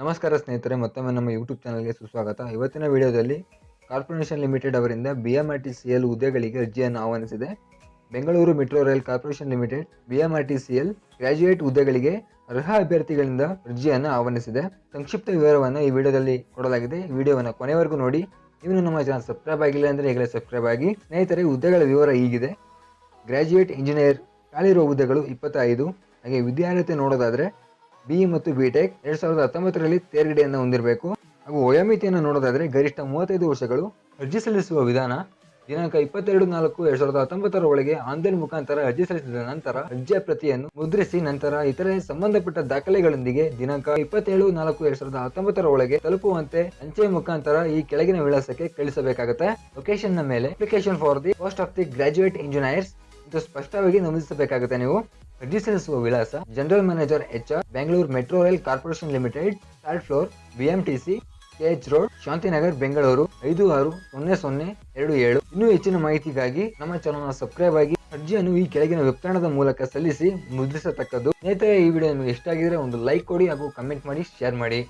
ನಮಸ್ಕಾರ ಸ್ನೇಹಿತರೆ, ಮತ್ತೊಮ್ಮೆ ನಮ್ಮ ಯೂಟ್ಯೂಬ್ ಚಾನಲ್ಗೆ ಸುಸ್ವಾಗತ. ಇವತ್ತಿನ ವಿಡಿಯೋದಲ್ಲಿ ಕಾರ್ಪೊರೇಷನ್ ಲಿಮಿಟೆಡ್ ಅವರಿಂದ B M R T C L ಹುದ್ದೆಗಳಿಗೆ ಅರ್ಜಿಯನ್ನು ಆಹ್ವಾನಿಸಿದೆ. Bengaluru metro rail corporation limited B M R T C L graduate ಹುದ್ದೆಗಳಿಗೆ ಅರ್ಹ ಅಭ್ಯರ್ಥಿಗಳಿಂದ ಅರ್ಜಿಯನ್ನು ಆಹ್ವಾನಿಸಿದೆ. ಸಂಕ್ಷಿಪ್ತ ವಿವರವನ್ನು ಈ ವಿಡಿಯೋದಲ್ಲಿ ಕೊಡಲಾಗಿದೆ. ಈ ವಿಡಿಯೋವನ್ನು ಕೊನೆವರೆಗೂ ನೋಡಿ. ಇವನು ನಮ್ಮ ಚಾನಲ್ ಸಬ್ಸ್ಕ್ರೈಬ್ ಆಗಿಲ್ಲ ಅಂದರೆ ಈಗಲೇ ಸಬ್ಸ್ಕ್ರೈಬ್ ಆಗಿ. ಸ್ನೇಹಿತರೆ, ಹುದ್ದೆಗಳ ವಿವರ ಹೀಗಿದೆ. ಗ್ರಾಜ್ಯುಯೇಟ್ ಇಂಜಿನಿಯರ್ ಖಾಲಿರುವ ಹುದ್ದೆಗಳು ಇಪ್ಪತ್ತೈದು. ಹಾಗೆ ವಿದ್ಯಾರ್ಹತೆ ನೋಡೋದಾದ್ರೆ ಬಿ ಮತ್ತು ಬಿ ಟೆಕ್ ಎರಡ್ ಸಾವಿರದ ಹತ್ತೊಂಬತ್ತರಲ್ಲಿ ತೇರ್ಗಡೆಯನ್ನು ಹೊಂದಿರಬೇಕು. ಹಾಗೂ ವಯೋಮಿತಿಯನ್ನು ನೋಡೋದಾದ್ರೆ ಗರಿಷ್ಠ ಮೂವತ್ತೈದು ವರ್ಷಗಳು ಅರ್ಜಿ ಸಲ್ಲಿಸುವ ವಿಧಾನ ದಿನಾಂಕ ಇಪ್ಪತ್ತೆರಡು ನಾಲ್ಕು ಎರಡ್ ಸಾವಿರದ ಹತ್ತೊಂಬತ್ತರ ಒಳಗೆ ಆನ್ಲೈನ್ ಮುಖಾಂತರ ಅರ್ಜಿ ಸಲ್ಲಿಸಿದ ನಂತರ ಅರ್ಜಿಯ ಪ್ರತಿಯನ್ನು ಮುದ್ರಿಸಿ ನಂತರ ಇತರೆ ಸಂಬಂಧಪಟ್ಟ ದಾಖಲೆಗಳೊಂದಿಗೆ ದಿನಾಂಕ ಇಪ್ಪತ್ತೇಳು ನಾಲ್ಕು ಎರಡ್ ಸಾವಿರದ ಹತ್ತೊಂಬತ್ತರ ಒಳಗೆ ತಲುಪುವಂತೆ ಅಂಚೆ ಮುಖಾಂತರ ಈ ಕೆಳಗಿನ ವಿಳಾಸಕ್ಕೆ ಕಳಿಸಬೇಕಾಗುತ್ತೆ. ಲೊಕೇಶನ್ ಮೇಲೆ application for the post of the graduate engineers ಇದು ಸ್ಪಷ್ಟವಾಗಿ ನಮೂದಿಸಬೇಕಾಗುತ್ತೆ ನೀವು. ಅರ್ಜಿ ಸಲ್ಲಿಸುವ ವಿಳಾಸ general manager H R Bengaluru metro rail corporation limited third floor BMTC KH road Shantinagar Bengaluru ಐದು ಆರು, ಸೊನ್ನೆ ಸೊನ್ನೆ, ಎರಡು ಏಳು. ಇನ್ನೂ ಹೆಚ್ಚಿನ ಮಾಹಿತಿಗಾಗಿ ನಮ್ಮ ಚಾನಲ್ನ ಸಬ್ಸ್ಕ್ರೈಬ್ ಆಗಿ, ಅರ್ಜಿಯನ್ನು ಈ ಕೆಳಗಿನ ವೆಬ್ತಾಣದ ಮೂಲಕ ಸಲ್ಲಿಸಿ ಮುದ್ರಿಸತಕ್ಕದ್ದು. ಸ್ನೇಹಿತರೆ, ಈ ವಿಡಿಯೋ ನಿಮಗೆ ಇಷ್ಟ ಆಗಿದ್ರೆ ಒಂದು ಲೈಕ್ ಕೊಡಿ ಹಾಗೂ ಕಮೆಂಟ್ ಮಾಡಿ ಶೇರ್ ಮಾಡಿ.